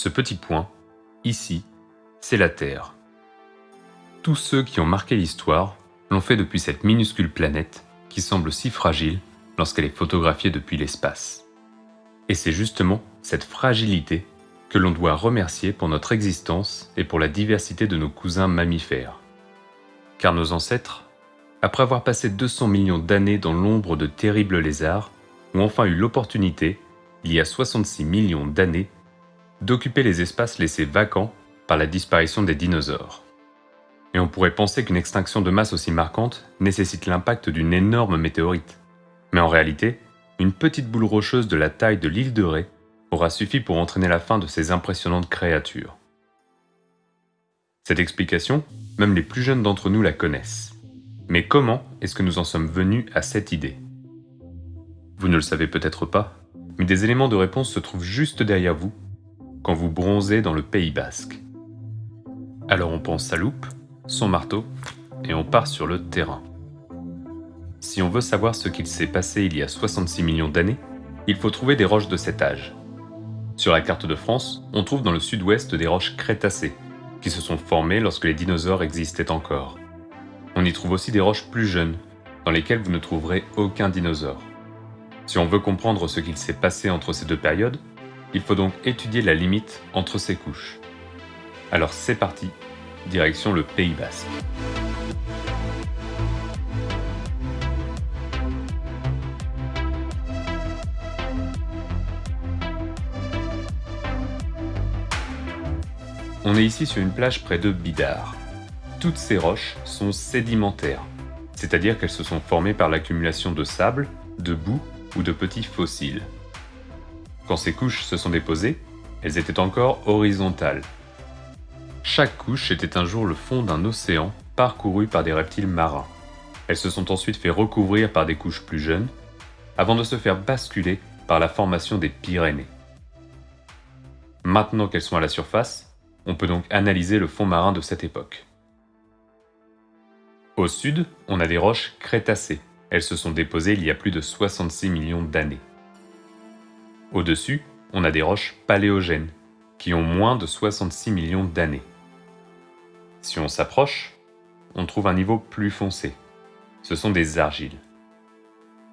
Ce petit point, ici, c'est la Terre. Tous ceux qui ont marqué l'histoire l'ont fait depuis cette minuscule planète qui semble si fragile lorsqu'elle est photographiée depuis l'espace. Et c'est justement cette fragilité que l'on doit remercier pour notre existence et pour la diversité de nos cousins mammifères. Car nos ancêtres, après avoir passé 200 millions d'années dans l'ombre de terribles lézards, ont enfin eu l'opportunité, il y a 66 millions d'années, d'occuper les espaces laissés vacants par la disparition des dinosaures. Et on pourrait penser qu'une extinction de masse aussi marquante nécessite l'impact d'une énorme météorite. Mais en réalité, une petite boule rocheuse de la taille de l'île de Ré aura suffi pour entraîner la fin de ces impressionnantes créatures. Cette explication, même les plus jeunes d'entre nous la connaissent. Mais comment est-ce que nous en sommes venus à cette idée? Vous ne le savez peut-être pas, mais des éléments de réponse se trouvent juste derrière vous quand vous bronzez dans le Pays Basque. Alors on pense sa loupe, son marteau, et on part sur le terrain. Si on veut savoir ce qu'il s'est passé il y a 66 millions d'années, il faut trouver des roches de cet âge. Sur la carte de France, on trouve dans le sud-ouest des roches crétacées, qui se sont formées lorsque les dinosaures existaient encore. On y trouve aussi des roches plus jeunes, dans lesquelles vous ne trouverez aucun dinosaure. Si on veut comprendre ce qu'il s'est passé entre ces deux périodes, il faut donc étudier la limite entre ces couches. Alors c'est parti, direction le Pays Basque. On est ici sur une plage près de Bidar. Toutes ces roches sont sédimentaires, c'est-à-dire qu'elles se sont formées par l'accumulation de sable, de boue ou de petits fossiles. Quand ces couches se sont déposées, elles étaient encore horizontales. Chaque couche était un jour le fond d'un océan parcouru par des reptiles marins. Elles se sont ensuite fait recouvrir par des couches plus jeunes, avant de se faire basculer par la formation des Pyrénées. Maintenant qu'elles sont à la surface, on peut donc analyser le fond marin de cette époque. Au sud, on a des roches crétacées. Elles se sont déposées il y a plus de 66 millions d'années. Au-dessus, on a des roches paléogènes, qui ont moins de 66 millions d'années. Si on s'approche, on trouve un niveau plus foncé. Ce sont des argiles.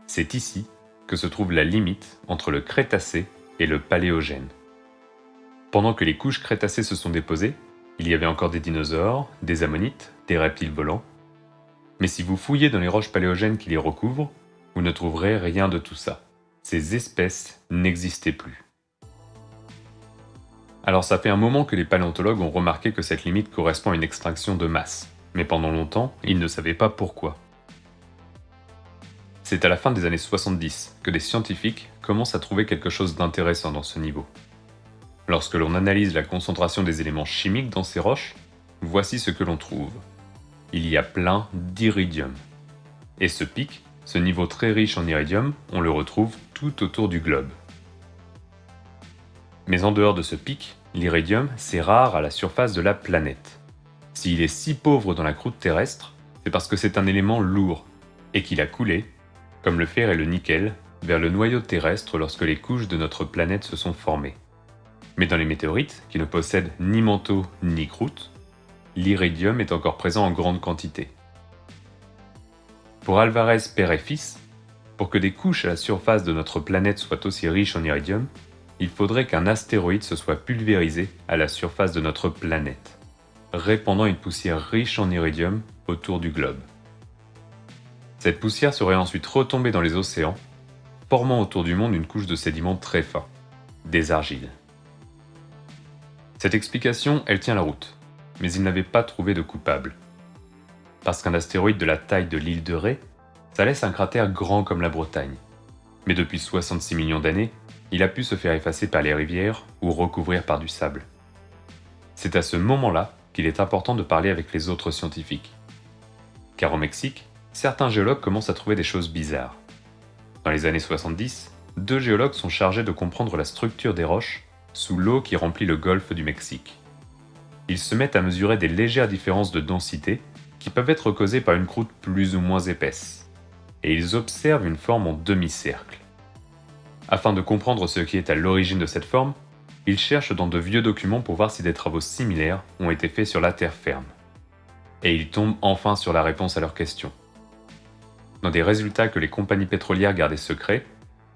C'est ici que se trouve la limite entre le Crétacé et le Paléogène. Pendant que les couches crétacées se sont déposées, il y avait encore des dinosaures, des ammonites, des reptiles volants. Mais si vous fouillez dans les roches paléogènes qui les recouvrent, vous ne trouverez rien de tout ça. Ces espèces n'existaient plus. Alors ça fait un moment que les paléontologues ont remarqué que cette limite correspond à une extinction de masse, mais pendant longtemps, ils ne savaient pas pourquoi. C'est à la fin des années 70 que les scientifiques commencent à trouver quelque chose d'intéressant dans ce niveau. Lorsque l'on analyse la concentration des éléments chimiques dans ces roches, voici ce que l'on trouve. Il y a plein d'iridium. Et ce pic, ce niveau très riche en iridium, on le retrouve tout autour du globe. Mais en dehors de ce pic, l'iridium, c'est rare à la surface de la planète. S'il est si pauvre dans la croûte terrestre, c'est parce que c'est un élément lourd, et qu'il a coulé, comme le fer et le nickel, vers le noyau terrestre lorsque les couches de notre planète se sont formées. Mais dans les météorites, qui ne possèdent ni manteau ni croûte, l'iridium est encore présent en grande quantité. Pour Alvarez père et fils, pour que des couches à la surface de notre planète soient aussi riches en iridium, il faudrait qu'un astéroïde se soit pulvérisé à la surface de notre planète, répandant une poussière riche en iridium autour du globe. Cette poussière serait ensuite retombée dans les océans, formant autour du monde une couche de sédiments très fins, des argiles. Cette explication, elle tient la route, mais il n'avait pas trouvé de coupable. Parce qu'un astéroïde de la taille de l'île de Ré, ça laisse un cratère grand comme la Bretagne. Mais depuis 66 millions d'années, il a pu se faire effacer par les rivières ou recouvrir par du sable. C'est à ce moment-là qu'il est important de parler avec les autres scientifiques. Car au Mexique, certains géologues commencent à trouver des choses bizarres. Dans les années 70, deux géologues sont chargés de comprendre la structure des roches sous l'eau qui remplit le golfe du Mexique. Ils se mettent à mesurer des légères différences de densité qui peuvent être causées par une croûte plus ou moins épaisse, et ils observent une forme en demi-cercle. Afin de comprendre ce qui est à l'origine de cette forme, Ils cherchent dans de vieux documents pour voir si des travaux similaires ont été faits sur la terre ferme. Et ils tombent enfin sur la réponse à leur question. Dans des résultats que les compagnies pétrolières gardaient secrets,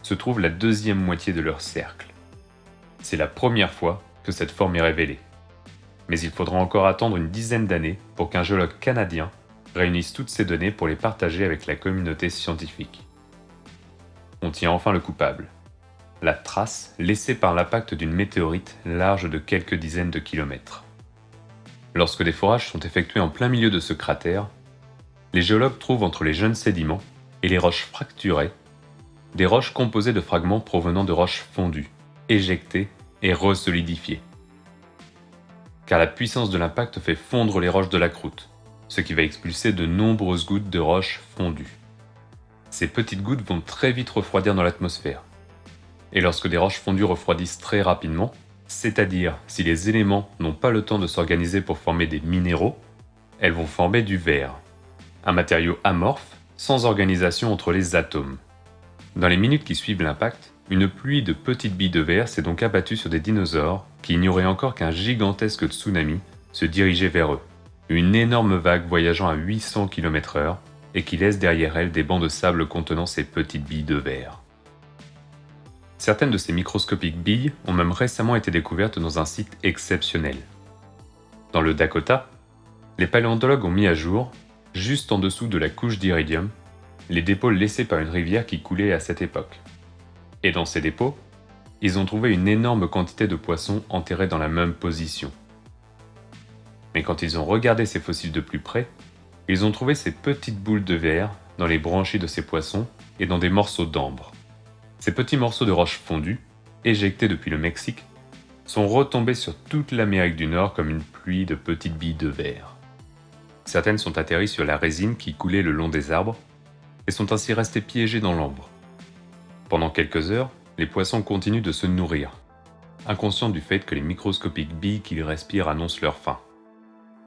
se trouve la deuxième moitié de leur cercle. C'est la première fois que cette forme est révélée. Mais il faudra encore attendre une dizaine d'années pour qu'un géologue canadien réunisse toutes ces données pour les partager avec la communauté scientifique. On tient enfin le coupable. La trace laissée par l'impact d'une météorite large de quelques dizaines de kilomètres. Lorsque des forages sont effectués en plein milieu de ce cratère, les géologues trouvent entre les jeunes sédiments et les roches fracturées des roches composées de fragments provenant de roches fondues, éjectées et resolidifiées. Car la puissance de l'impact fait fondre les roches de la croûte, ce qui va expulser de nombreuses gouttes de roches fondues. Ces petites gouttes vont très vite refroidir dans l'atmosphère. Et lorsque des roches fondues refroidissent très rapidement, c'est-à-dire si les éléments n'ont pas le temps de s'organiser pour former des minéraux, elles vont former du verre, un matériau amorphe sans organisation entre les atomes. Dans les minutes qui suivent l'impact, une pluie de petites billes de verre s'est donc abattue sur des dinosaures qui ignoraient encore qu'un gigantesque tsunami se dirigeait vers eux. Une énorme vague voyageant à 800 km/h et qui laisse derrière elle des bancs de sable contenant ces petites billes de verre. Certaines de ces microscopiques billes ont même récemment été découvertes dans un site exceptionnel. Dans le Dakota, les paléontologues ont mis à jour, juste en dessous de la couche d'iridium, les dépôts laissés par une rivière qui coulait à cette époque. Et dans ces dépôts, ils ont trouvé une énorme quantité de poissons enterrés dans la même position. Mais quand ils ont regardé ces fossiles de plus près, ils ont trouvé ces petites boules de verre dans les branchies de ces poissons et dans des morceaux d'ambre. Ces petits morceaux de roche fondue, éjectés depuis le Mexique, sont retombés sur toute l'Amérique du Nord comme une pluie de petites billes de verre. Certaines sont atterries sur la résine qui coulait le long des arbres et sont ainsi restés piégés dans l'ambre. Pendant quelques heures, les poissons continuent de se nourrir, inconscients du fait que les microscopiques billes qu'ils respirent annoncent leur faim.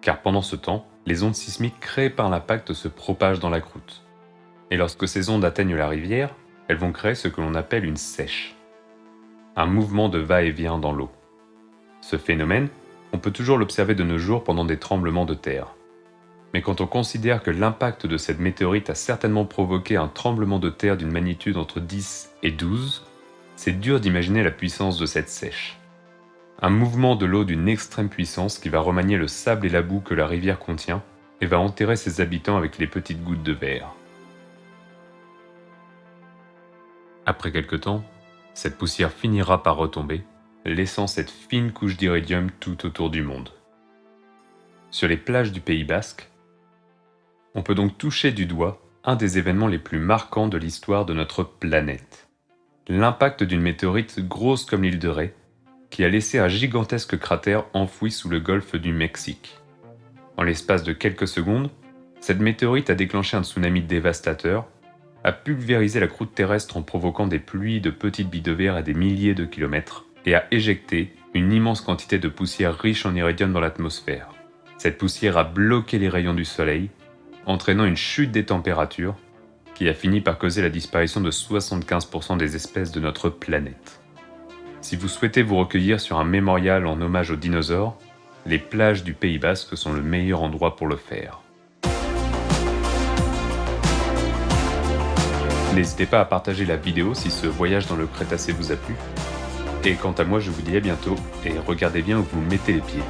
Car pendant ce temps, les ondes sismiques créées par l'impact se propagent dans la croûte. Et lorsque ces ondes atteignent la rivière, elles vont créer ce que l'on appelle une sèche. Un mouvement de va-et-vient dans l'eau. Ce phénomène, on peut toujours l'observer de nos jours pendant des tremblements de terre. Mais quand on considère que l'impact de cette météorite a certainement provoqué un tremblement de terre d'une magnitude entre 10 et 12, c'est dur d'imaginer la puissance de cette sèche. Un mouvement de l'eau d'une extrême puissance qui va remanier le sable et la boue que la rivière contient et va enterrer ses habitants avec les petites gouttes de verre. Après quelque temps, cette poussière finira par retomber, laissant cette fine couche d'iridium tout autour du monde. Sur les plages du Pays Basque, on peut donc toucher du doigt un des événements les plus marquants de l'histoire de notre planète. L'impact d'une météorite grosse comme l'île de Ré, qui a laissé un gigantesque cratère enfoui sous le golfe du Mexique. En l'espace de quelques secondes, cette météorite a déclenché un tsunami dévastateur, a pulvérisé la croûte terrestre en provoquant des pluies de petites billes de verre à des milliers de kilomètres, et a éjecté une immense quantité de poussière riche en iridium dans l'atmosphère. Cette poussière a bloqué les rayons du soleil entraînant une chute des températures qui a fini par causer la disparition de 75% des espèces de notre planète. Si vous souhaitez vous recueillir sur un mémorial en hommage aux dinosaures, les plages du Pays Basque sont le meilleur endroit pour le faire. N'hésitez pas à partager la vidéo si ce voyage dans le Crétacé vous a plu. Et quant à moi, je vous dis à bientôt et regardez bien où vous mettez les pieds.